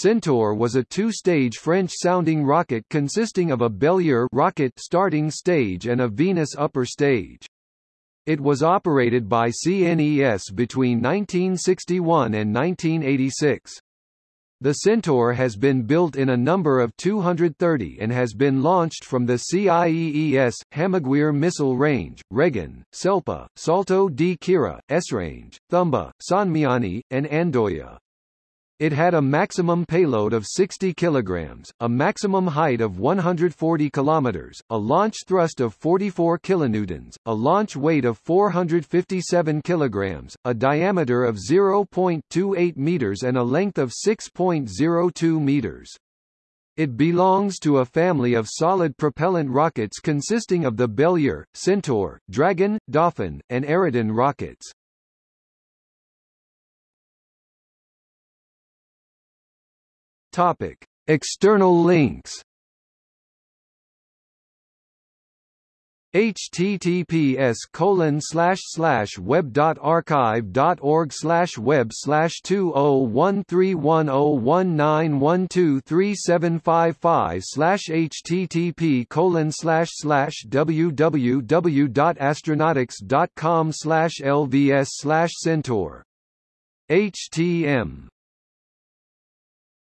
Centaur was a two-stage French-sounding rocket consisting of a Bélier rocket starting stage and a Venus upper stage. It was operated by CNES between 1961 and 1986. The Centaur has been built in a number of 230 and has been launched from the CIEES, Hammaguir Missile Range, Reggane, Selpa, Salto di S range, Thumba, Sonmiani, and Andoya. It had a maximum payload of 60 kilograms, a maximum height of 140 kilometers, a launch thrust of 44 kilonewtons, a launch weight of 457 kilograms, a diameter of 0.28 meters and a length of 6.02 meters. It belongs to a family of solid propellant rockets consisting of the Bélier, Centaur, Dragon, Dauphin, and Aerodon rockets. Topic: External links. https colon slash slash web dot archive dot org slash web slash two oh one three one oh one nine one two three seven five five slash http colon slash slash www dot astronautics dot com slash lvs slash centaur htm